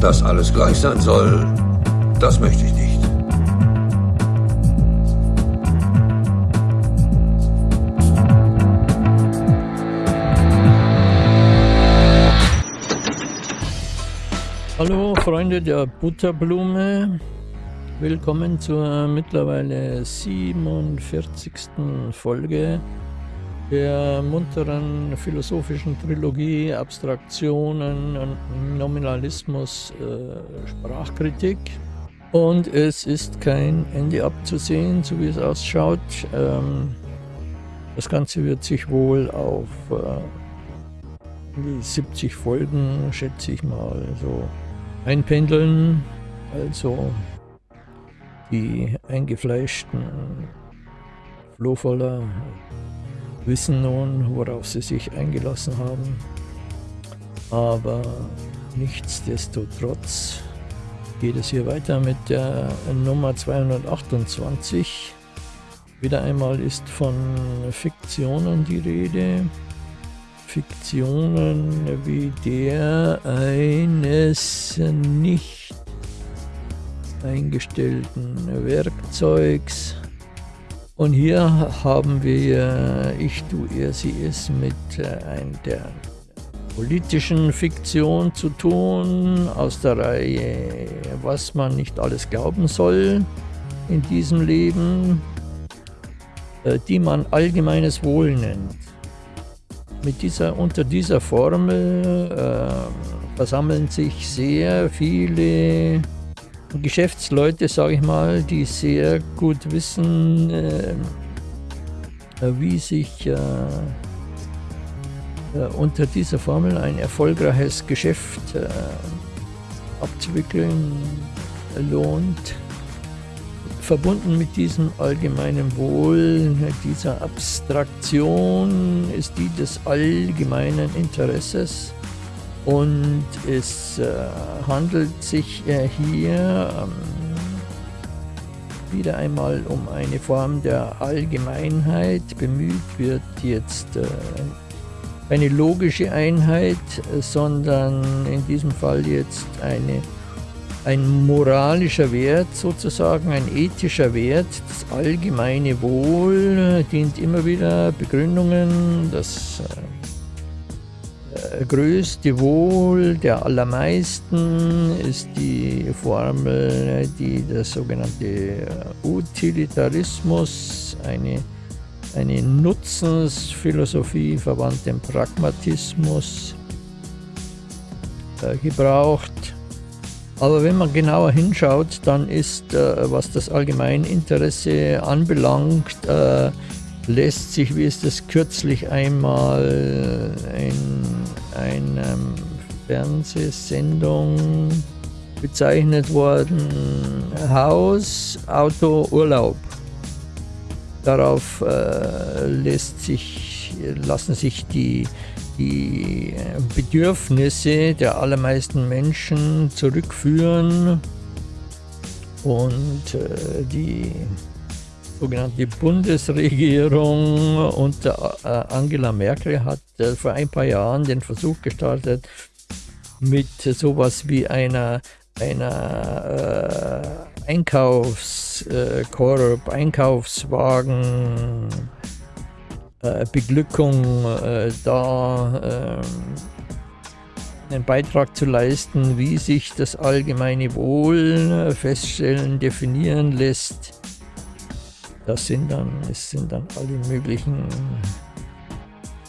Dass alles gleich sein soll, das möchte ich nicht. Hallo Freunde der Butterblume, willkommen zur mittlerweile 47. Folge der munteren philosophischen Trilogie Abstraktionen Nominalismus äh, Sprachkritik. Und es ist kein Ende abzusehen, so wie es ausschaut. Ähm, das Ganze wird sich wohl auf äh, die 70 Folgen, schätze ich mal, so einpendeln. Also die eingefleischten Flohvoller wissen nun, worauf sie sich eingelassen haben. Aber nichtsdestotrotz geht es hier weiter mit der Nummer 228. Wieder einmal ist von Fiktionen die Rede. Fiktionen wie der eines nicht eingestellten Werkzeugs. Und hier haben wir Ich, Du, Er, Sie, Es mit äh, ein, der politischen Fiktion zu tun, aus der Reihe Was man nicht alles glauben soll in diesem Leben, äh, die man allgemeines Wohl nennt. Mit dieser, unter dieser Formel äh, versammeln sich sehr viele Geschäftsleute, sage ich mal, die sehr gut wissen, äh, wie sich äh, äh unter dieser Formel ein erfolgreiches Geschäft äh, abzuwickeln lohnt. Verbunden mit diesem allgemeinen Wohl, dieser Abstraktion ist die des allgemeinen Interesses und es äh, handelt sich äh, hier ähm, wieder einmal um eine Form der Allgemeinheit. Bemüht wird jetzt äh, eine logische Einheit, sondern in diesem Fall jetzt eine ein moralischer Wert sozusagen, ein ethischer Wert. Das allgemeine Wohl dient immer wieder Begründungen, das äh, größte Wohl der allermeisten ist die Formel, die der sogenannte äh, Utilitarismus, eine, eine Nutzensphilosophie verwandt dem Pragmatismus, äh, gebraucht. Aber wenn man genauer hinschaut, dann ist, äh, was das Allgemeininteresse anbelangt, äh, lässt sich, wie ist das kürzlich einmal in einer Fernsehsendung bezeichnet worden, Haus, Auto, Urlaub. Darauf äh, lässt sich, lassen sich die die Bedürfnisse der allermeisten Menschen zurückführen und äh, die sogenannte Bundesregierung unter äh, Angela Merkel hat äh, vor ein paar Jahren den Versuch gestartet, mit sowas wie einer, einer äh, Einkaufskorb, Einkaufswagen, äh, Beglückung äh, da äh, einen Beitrag zu leisten, wie sich das allgemeine Wohl äh, feststellen, definieren lässt. Das sind dann, es sind dann alle möglichen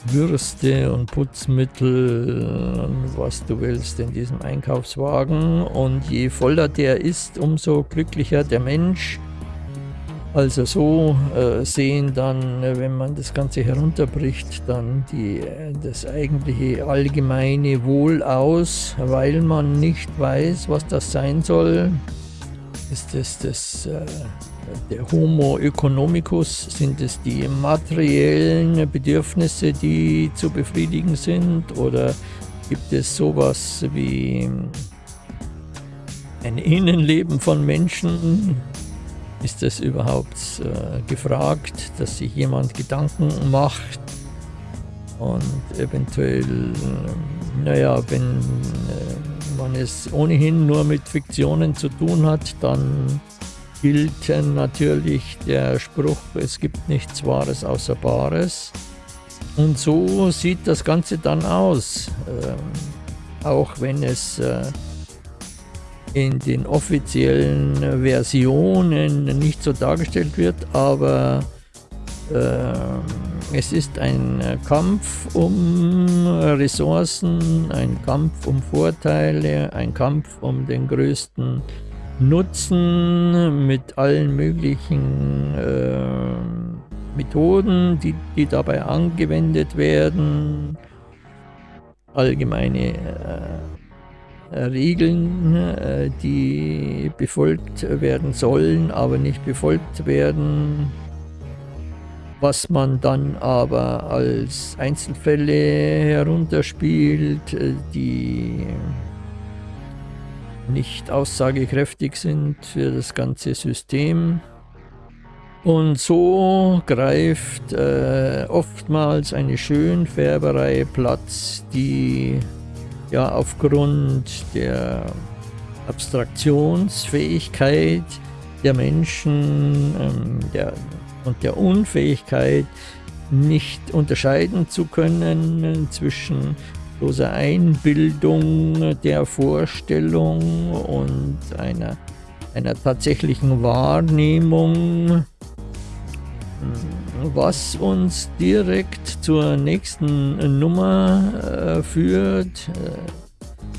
Würste und Putzmittel und was du willst in diesem Einkaufswagen. Und je voller der ist, umso glücklicher der Mensch. Also so äh, sehen dann, äh, wenn man das Ganze herunterbricht, dann die, äh, das eigentliche allgemeine Wohl aus, weil man nicht weiß, was das sein soll. Ist es das, äh, der Homo economicus? Sind es die materiellen Bedürfnisse, die zu befriedigen sind? Oder gibt es sowas wie ein Innenleben von Menschen, ist es überhaupt äh, gefragt, dass sich jemand Gedanken macht und eventuell, äh, naja, wenn äh, man es ohnehin nur mit Fiktionen zu tun hat, dann gilt natürlich der Spruch, es gibt nichts Wahres außer Bares. Und so sieht das Ganze dann aus, äh, auch wenn es äh, in den offiziellen Versionen nicht so dargestellt wird, aber es ist ein Kampf um Ressourcen, ein Kampf um Vorteile, ein Kampf um den größten Nutzen mit allen möglichen äh, Methoden, die, die dabei angewendet werden, allgemeine äh, Regeln, äh, die befolgt werden sollen, aber nicht befolgt werden was man dann aber als Einzelfälle herunterspielt, äh, die nicht aussagekräftig sind für das ganze System. Und so greift äh, oftmals eine Schönfärberei Platz, die ja aufgrund der Abstraktionsfähigkeit der Menschen, ähm, der und der Unfähigkeit, nicht unterscheiden zu können zwischen bloßer Einbildung der Vorstellung und einer, einer tatsächlichen Wahrnehmung, was uns direkt zur nächsten Nummer äh, führt.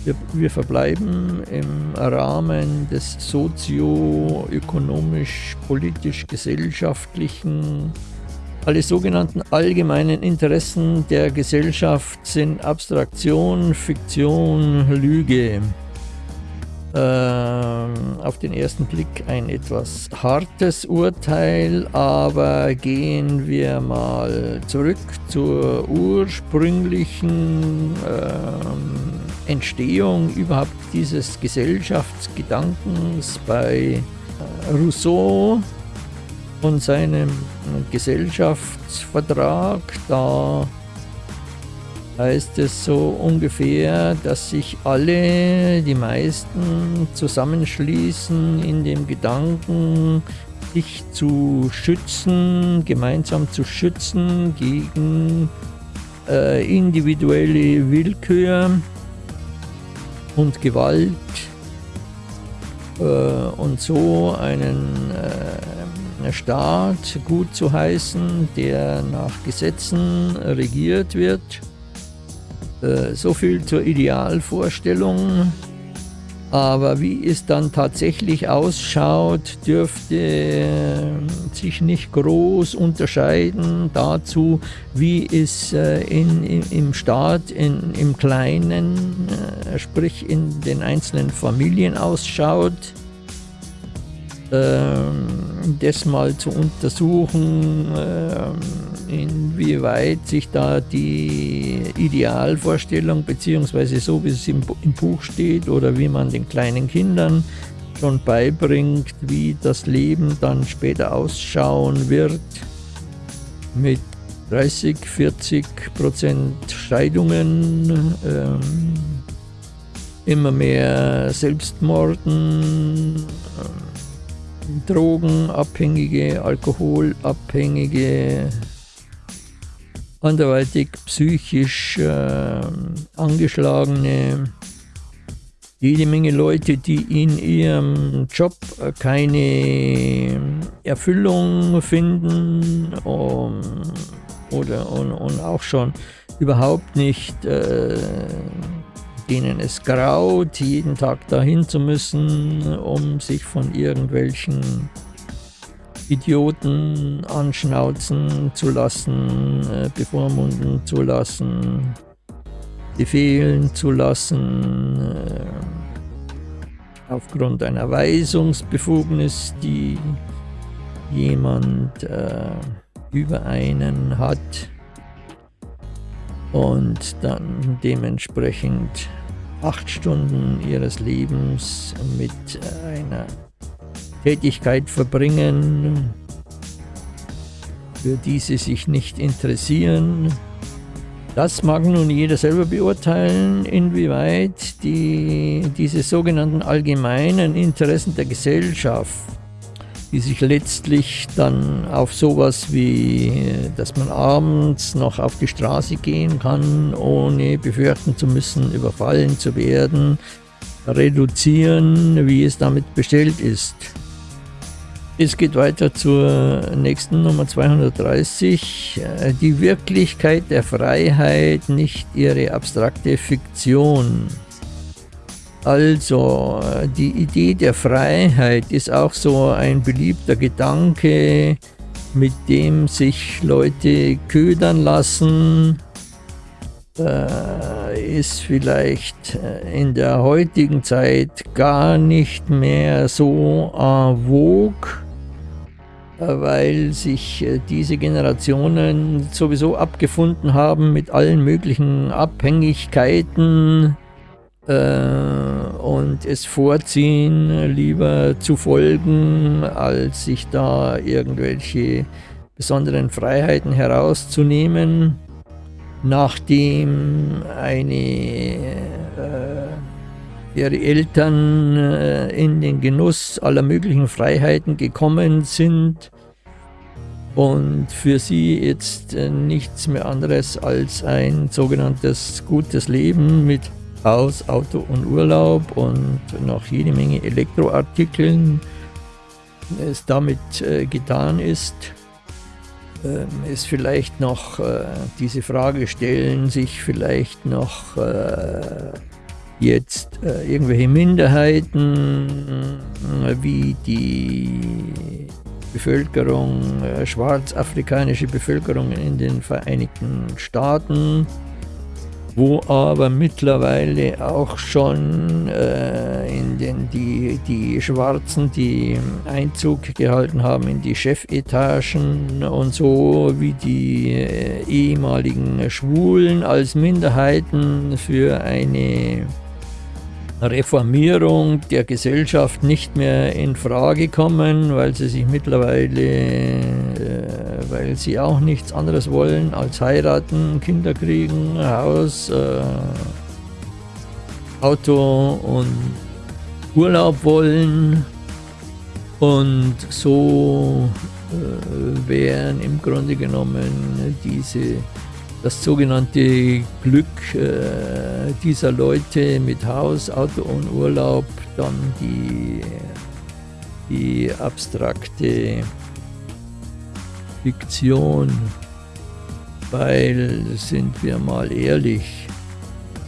Wir, wir, verbleiben im Rahmen des sozio-ökonomisch-politisch-gesellschaftlichen alle sogenannten allgemeinen Interessen der Gesellschaft sind Abstraktion, Fiktion, Lüge. Ähm, auf den ersten Blick ein etwas hartes Urteil, aber gehen wir mal zurück zur ursprünglichen ähm, Entstehung überhaupt dieses Gesellschaftsgedankens bei äh, Rousseau und seinem Gesellschaftsvertrag. Da heißt es so ungefähr, dass sich alle, die meisten zusammenschließen in dem Gedanken, sich zu schützen, gemeinsam zu schützen gegen äh, individuelle Willkür und Gewalt äh, und so einen äh, Staat gut zu heißen, der nach Gesetzen regiert wird. Äh, so viel zur Idealvorstellung. Aber wie es dann tatsächlich ausschaut, dürfte äh, sich nicht groß unterscheiden dazu, wie es äh, in, in, im Staat, in, im Kleinen, sprich in den einzelnen Familien ausschaut. Ähm, das mal zu untersuchen, ähm, inwieweit sich da die Idealvorstellung, beziehungsweise so wie es im, im Buch steht oder wie man den kleinen Kindern schon beibringt, wie das Leben dann später ausschauen wird, mit 30, 40 Prozent Scheidungen, ähm, immer mehr Selbstmorden, ähm, Drogenabhängige, Alkoholabhängige, anderweitig psychisch äh, angeschlagene, jede Menge Leute, die in ihrem Job keine Erfüllung finden um, oder und, und, auch schon überhaupt nicht, äh, denen es graut, jeden Tag dahin zu müssen, um sich von irgendwelchen Idioten anschnauzen zu lassen, äh, bevormunden zu lassen, befehlen zu lassen, äh, aufgrund einer Weisungsbefugnis, die jemand äh, über einen hat und dann dementsprechend acht Stunden ihres Lebens mit einer Tätigkeit verbringen, für die sie sich nicht interessieren, Das mag nun jeder selber beurteilen, inwieweit die, diese sogenannten allgemeinen Interessen der Gesellschaft, die sich letztlich dann auf sowas wie, dass man abends noch auf die Straße gehen kann, ohne befürchten zu müssen, überfallen zu werden, reduzieren, wie es damit bestellt ist. Es geht weiter zur nächsten Nummer 230. Äh, die Wirklichkeit der Freiheit, nicht ihre abstrakte Fiktion. Also, äh, die Idee der Freiheit ist auch so ein beliebter Gedanke, mit dem sich Leute ködern lassen, äh, ist vielleicht in der heutigen Zeit gar nicht mehr so en vogue weil sich äh, diese Generationen sowieso abgefunden haben mit allen möglichen Abhängigkeiten äh, und es vorziehen, lieber zu folgen, als sich da irgendwelche besonderen Freiheiten herauszunehmen, nachdem eine äh, ihre Eltern äh, in den Genuss aller möglichen Freiheiten gekommen sind und für sie jetzt äh, nichts mehr anderes als ein sogenanntes gutes Leben mit Haus, Auto und Urlaub und noch jede Menge Elektroartikeln es damit äh, getan ist, es vielleicht noch diese Frage stellen, sich vielleicht noch jetzt äh, irgendwelche Minderheiten äh, wie die Bevölkerung, äh, schwarzafrikanische Bevölkerung in den Vereinigten Staaten, wo aber mittlerweile auch schon äh, in den, die, die Schwarzen, die Einzug gehalten haben in die Chefetagen und so, wie die äh, ehemaligen Schwulen als Minderheiten für eine Reformierung der Gesellschaft nicht mehr in Frage kommen, weil sie sich mittlerweile, äh, weil sie auch nichts anderes wollen als heiraten, Kinder kriegen, Haus, äh, Auto und Urlaub wollen. Und so äh, wären im Grunde genommen diese das sogenannte Glück äh, dieser Leute mit Haus, Auto und Urlaub, dann die, die abstrakte Fiktion, weil, sind wir mal ehrlich,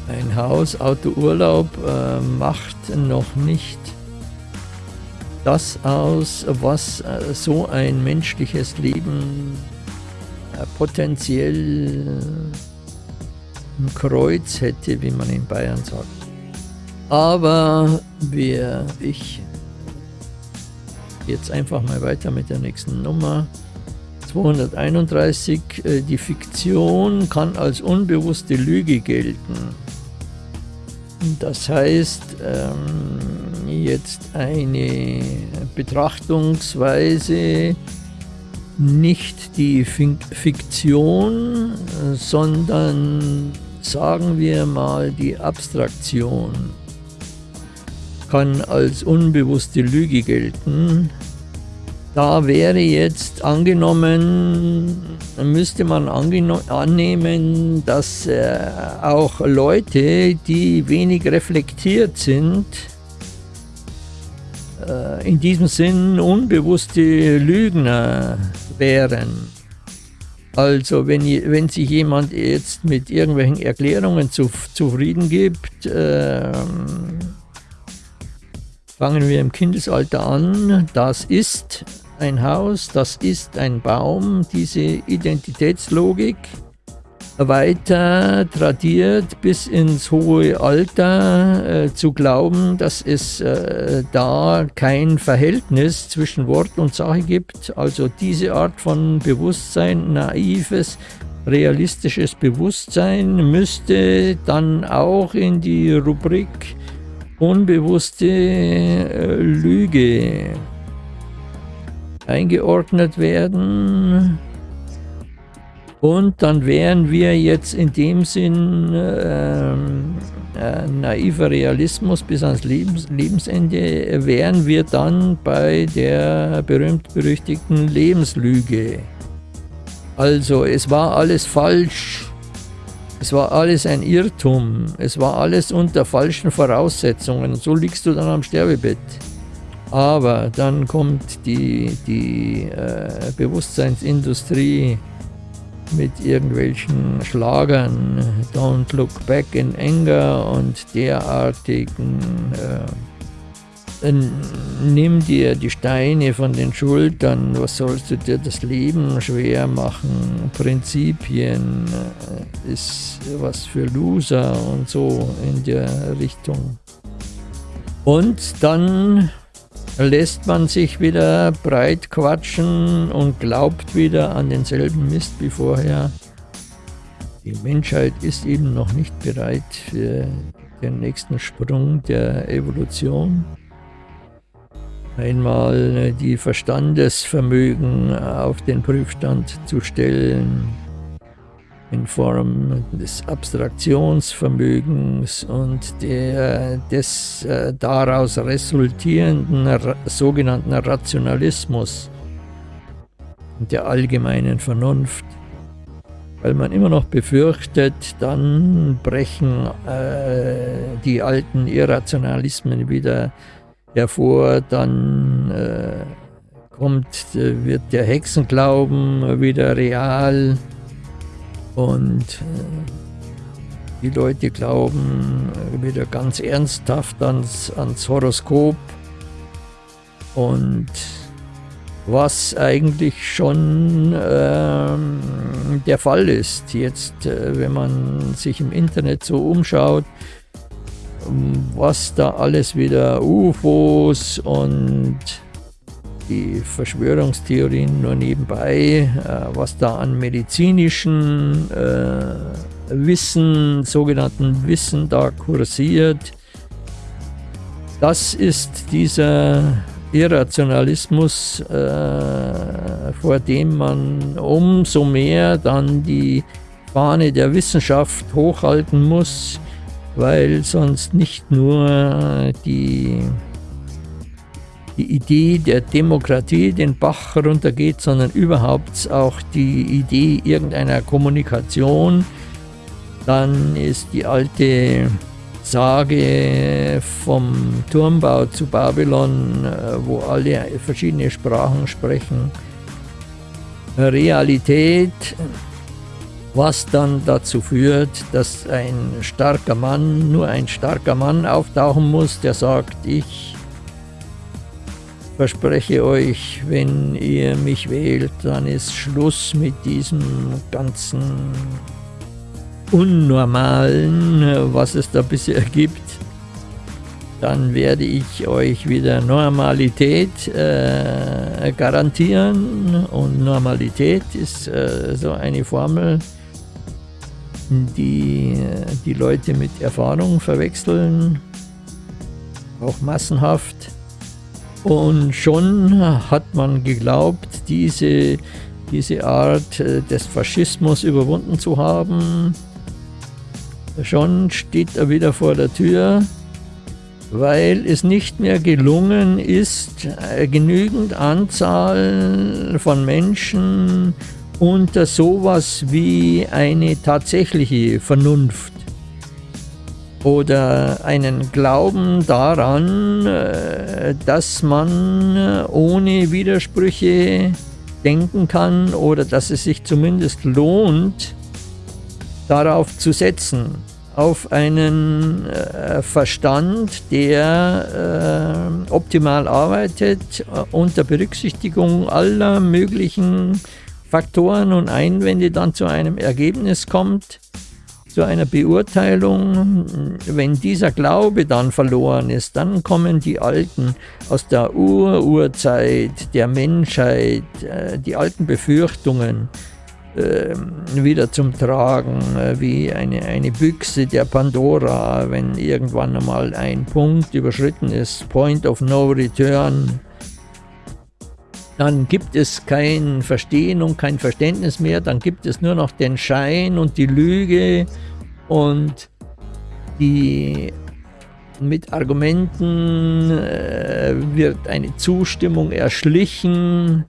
ein Haus, Auto, Urlaub äh, macht noch nicht das aus, was äh, so ein menschliches Leben äh, potenziell ein Kreuz hätte, wie man in Bayern sagt. Aber wir, ich jetzt einfach mal weiter mit der nächsten Nummer. 231, äh, die Fiktion kann als unbewusste Lüge gelten. Das heißt, ähm, jetzt eine Betrachtungsweise, nicht die Fiktion, sondern sagen wir mal die Abstraktion kann als unbewusste Lüge gelten. Da wäre jetzt angenommen, müsste man annehmen, dass äh, auch Leute, die wenig reflektiert sind, äh, in diesem Sinn unbewusste Lügner wären. Also wenn, wenn sich jemand jetzt mit irgendwelchen Erklärungen zu, zufrieden gibt, äh, fangen wir im Kindesalter an, das ist ein Haus, das ist ein Baum, diese Identitätslogik weiter tradiert bis ins hohe Alter äh, zu glauben, dass es äh, da kein Verhältnis zwischen Wort und Sache gibt. Also diese Art von Bewusstsein, naives, realistisches Bewusstsein müsste dann auch in die Rubrik unbewusste äh, Lüge eingeordnet werden. Und dann wären wir jetzt in dem Sinn ähm, äh, naiver Realismus bis ans Lebens Lebensende, wären wir dann bei der berühmt-berüchtigten Lebenslüge. Also es war alles falsch, es war alles ein Irrtum, es war alles unter falschen Voraussetzungen. So liegst du dann am Sterbebett. Aber dann kommt die, die äh, Bewusstseinsindustrie mit irgendwelchen Schlagern, Don't Look Back in Anger und derartigen, äh, nimm dir die Steine von den Schultern, was sollst du dir das Leben schwer machen, Prinzipien äh, ist was für Loser und so in der Richtung. Und dann lässt man sich wieder breit quatschen und glaubt wieder an denselben Mist wie vorher. Die Menschheit ist eben noch nicht bereit für den nächsten Sprung der Evolution. Einmal die Verstandesvermögen auf den Prüfstand zu stellen, in Form des Abstraktionsvermögens und der, des äh, daraus resultierenden sogenannten Rationalismus und der allgemeinen Vernunft. Weil man immer noch befürchtet, dann brechen äh, die alten Irrationalismen wieder hervor, dann äh, kommt, äh, wird der Hexenglauben wieder real, und äh, die Leute glauben wieder ganz ernsthaft ans, ans Horoskop und was eigentlich schon ähm, der Fall ist. Jetzt, äh, wenn man sich im Internet so umschaut, was da alles wieder UFOs und die Verschwörungstheorien nur nebenbei, äh, was da an medizinischen äh, Wissen, sogenannten Wissen da kursiert. Das ist dieser Irrationalismus, äh, vor dem man umso mehr dann die Fahne der Wissenschaft hochhalten muss, weil sonst nicht nur die die Idee der Demokratie den Bach runtergeht, sondern überhaupt auch die Idee irgendeiner Kommunikation. Dann ist die alte Sage vom Turmbau zu Babylon, äh, wo alle verschiedene Sprachen sprechen, Realität, was dann dazu führt, dass ein starker Mann, nur ein starker Mann auftauchen muss, der sagt, ich verspreche euch, wenn ihr mich wählt, dann ist Schluss mit diesem ganzen Unnormalen, was es da bisher gibt. Dann werde ich euch wieder Normalität äh, garantieren. Und Normalität ist äh, so eine Formel, die die Leute mit Erfahrung verwechseln, auch massenhaft. Und schon hat man geglaubt, diese, diese Art äh, des Faschismus überwunden zu haben. Schon steht er wieder vor der Tür, weil es nicht mehr gelungen ist, äh, genügend Anzahl von Menschen unter sowas wie eine tatsächliche Vernunft oder einen Glauben daran, äh, dass man äh, ohne Widersprüche denken kann oder dass es sich zumindest lohnt, darauf zu setzen, auf einen äh, Verstand, der optimal arbeitet, unter Berücksichtigung aller möglichen Faktoren und Einwände dann zu einem Ergebnis kommt, zu einer Beurteilung, wenn dieser Glaube dann verloren ist, dann kommen die Alten aus der Ur-Urzeit der Menschheit, äh, die alten Befürchtungen äh, wieder zum Tragen, äh, wie eine, eine Büchse der Pandora, wenn irgendwann einmal ein Punkt überschritten ist, Point of No Return. Dann gibt es kein Verstehen und kein Verständnis mehr, dann gibt es nur noch den Schein und die Lüge und die mit Argumenten äh, wird eine Zustimmung erschlichen,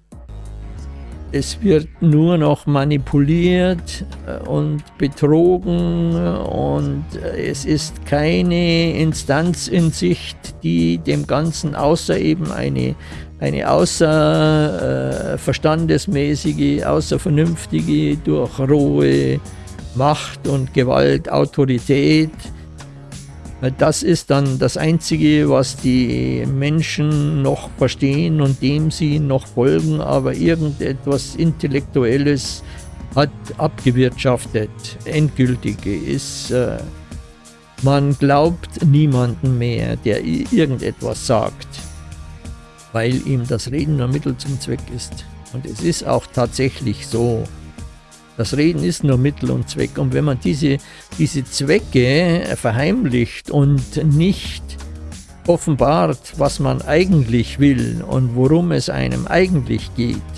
es wird nur noch manipuliert äh, und betrogen. Und äh, es ist keine Instanz in Sicht, die dem Ganzen außer eben eine, eine außer äh, verstandesmäßige, außer vernünftige, durch rohe Macht und Gewalt, Autorität das ist dann das Einzige, was die Menschen noch verstehen und dem sie noch folgen, aber irgendetwas Intellektuelles hat abgewirtschaftet. Endgültig ist, äh, man glaubt niemanden mehr, der irgendetwas sagt, weil ihm das Reden nur Mittel zum Zweck ist. Und es ist auch tatsächlich so. Das Reden ist nur Mittel und Zweck. Und wenn man diese, diese Zwecke verheimlicht und nicht offenbart, was man eigentlich will und worum es einem eigentlich geht,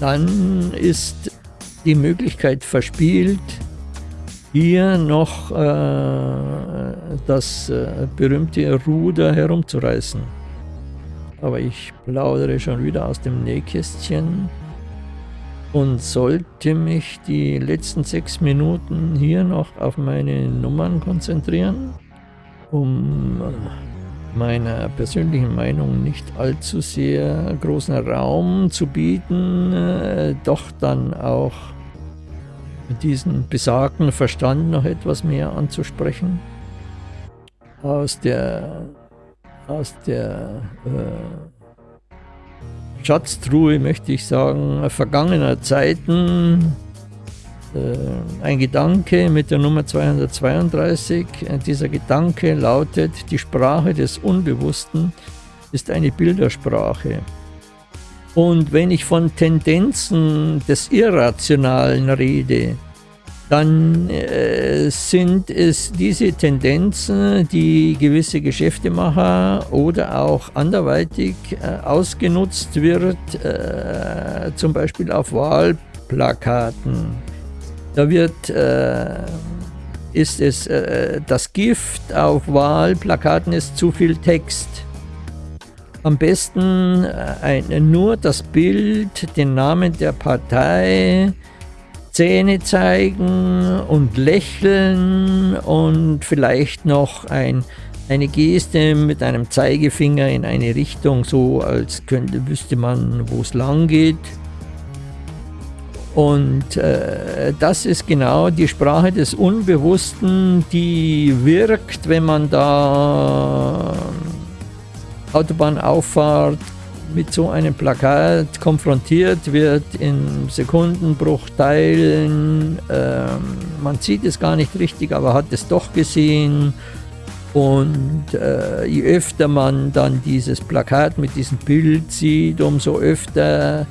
dann ist die Möglichkeit verspielt, hier noch äh, das äh, berühmte Ruder herumzureißen. Aber ich plaudere schon wieder aus dem Nähkästchen und sollte mich die letzten sechs Minuten hier noch auf meine Nummern konzentrieren, um meiner persönlichen Meinung nicht allzu sehr großen Raum zu bieten, äh, doch dann auch diesen besagten Verstand noch etwas mehr anzusprechen. Aus der, aus der äh, Schatztruhe, möchte ich sagen, vergangener Zeiten. Äh, ein Gedanke mit der Nummer 232. Äh, dieser Gedanke lautet, die Sprache des Unbewussten ist eine Bildersprache. Und wenn ich von Tendenzen des Irrationalen rede, dann äh, sind es diese Tendenzen, die gewisse Geschäftemacher oder auch anderweitig äh, ausgenutzt wird, äh, zum Beispiel auf Wahlplakaten. Da wird, äh, ist es, äh, das Gift auf Wahlplakaten ist zu viel Text. Am besten äh, ein, nur das Bild, den Namen der Partei, Zähne zeigen und lächeln und vielleicht noch ein, eine Geste mit einem Zeigefinger in eine Richtung, so als könnte, wüsste man, wo es lang geht. Und äh, das ist genau die Sprache des Unbewussten, die wirkt, wenn man da Autobahnauffahrt mit so einem Plakat konfrontiert wird in Sekundenbruchteilen. Ähm, man sieht es gar nicht richtig, aber hat es doch gesehen. Und äh, je öfter man dann dieses Plakat mit diesem Bild sieht, umso öfter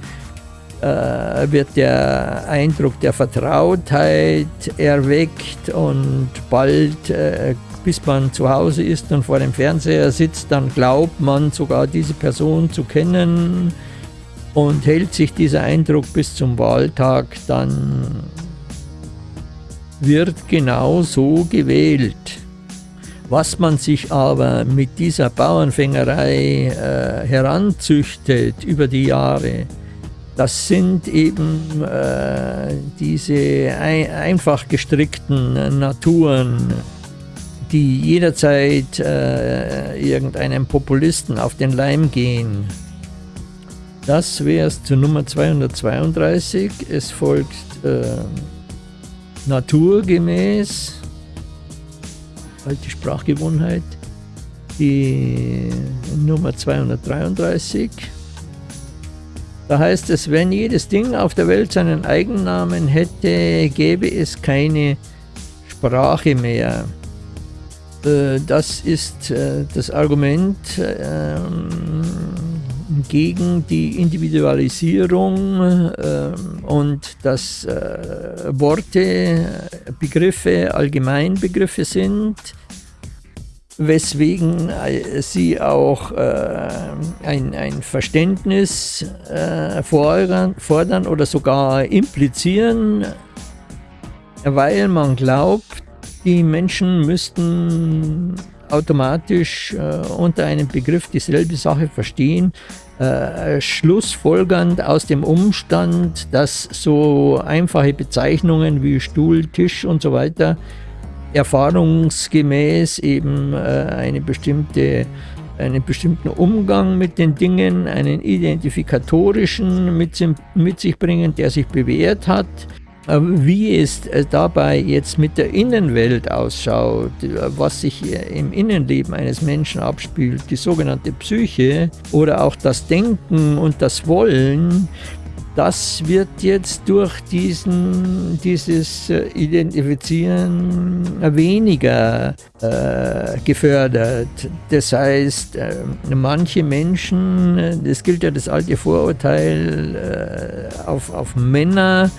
äh, wird der Eindruck der Vertrautheit erweckt und bald äh, bis man zu Hause ist und vor dem Fernseher sitzt, dann glaubt man sogar diese Person zu kennen und hält sich dieser Eindruck bis zum Wahltag, dann wird genau so gewählt. Was man sich aber mit dieser Bauernfängerei äh, heranzüchtet über die Jahre, das sind eben äh, diese ein einfach gestrickten Naturen, die jederzeit äh, irgendeinem Populisten auf den Leim gehen. Das wäre es zur Nummer 232. Es folgt äh, naturgemäß, alte Sprachgewohnheit, die Nummer 233. Da heißt es, wenn jedes Ding auf der Welt seinen Eigennamen hätte, gäbe es keine Sprache mehr. Äh, das ist äh, das Argument ähm, gegen die Individualisierung ähm, und dass äh, Worte, Begriffe Allgemeinbegriffe sind, weswegen sie auch ein, ein Verständnis fordern, fordern oder sogar implizieren, weil man glaubt, die Menschen müssten automatisch äh, unter einem Begriff dieselbe Sache verstehen, äh, schlussfolgernd aus dem Umstand, dass so einfache Bezeichnungen wie Stuhl, Tisch und so weiter erfahrungsgemäß eben äh, eine bestimmte, einen bestimmten Umgang mit den Dingen, einen identifikatorischen mit, mit sich bringen, der sich bewährt hat. Äh, wie es äh, dabei jetzt mit der Innenwelt ausschaut, was sich im Innenleben eines Menschen abspielt, die sogenannte Psyche oder auch das Denken und das Wollen, das wird jetzt durch diesen, dieses äh, Identifizieren weniger äh, gefördert. Das heißt, äh, manche Menschen, das gilt ja das alte Vorurteil äh, auf, auf Männer,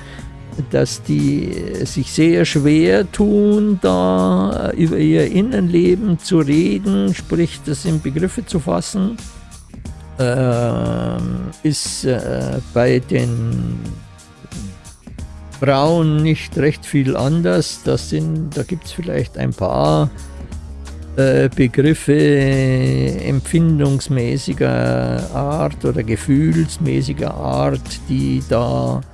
dass die sich sehr schwer tun, da über ihr Innenleben zu reden, sprich das in Begriffe zu fassen äh, ist äh, bei den Frauen nicht recht viel anders. Das sind, da gibt es vielleicht ein paar äh, Begriffe empfindungsmäßiger Art oder gefühlsmäßiger Art, die da äh,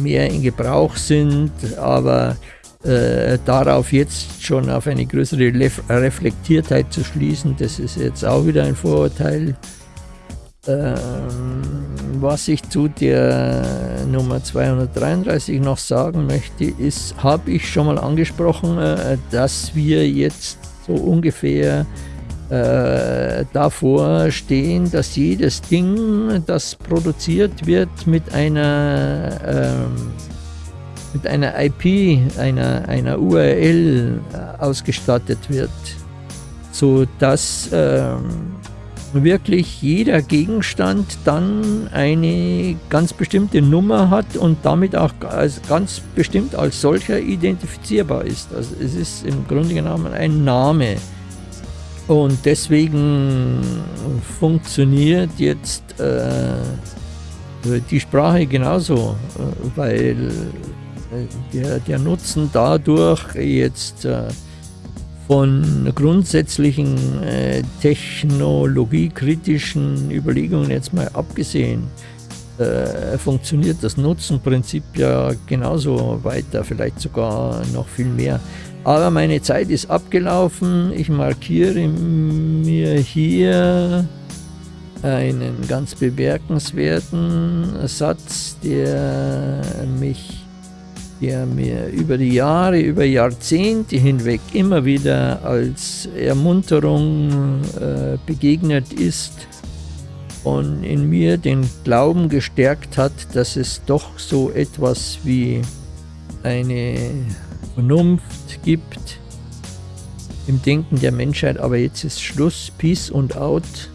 mehr in Gebrauch sind, aber äh, darauf jetzt schon auf eine größere Reflektiertheit zu schließen, das ist jetzt auch wieder ein Vorurteil. Ähm, was ich zu der Nummer 233 noch sagen möchte, ist, habe ich schon mal angesprochen, äh, dass wir jetzt so ungefähr äh, davor stehen, dass jedes Ding, das produziert wird, mit einer, ähm, mit einer IP, einer, einer URL äh, ausgestattet wird, sodass ähm, wirklich jeder Gegenstand dann eine ganz bestimmte Nummer hat und damit auch als, ganz bestimmt als solcher identifizierbar ist. Also es ist im Grunde genommen ein Name. Und deswegen funktioniert jetzt äh, die Sprache genauso, äh, weil äh, der, der Nutzen dadurch jetzt äh, von grundsätzlichen äh, technologiekritischen Überlegungen jetzt mal abgesehen, äh, funktioniert das Nutzenprinzip ja genauso weiter, vielleicht sogar noch viel mehr. Aber meine Zeit ist abgelaufen. Ich markiere mir hier einen ganz bemerkenswerten Satz, der mich der mir über die Jahre, über Jahrzehnte hinweg immer wieder als Ermunterung äh, begegnet ist und in mir den Glauben gestärkt hat, dass es doch so etwas wie eine Vernunft gibt im Denken der Menschheit. Aber jetzt ist Schluss, Peace und Out.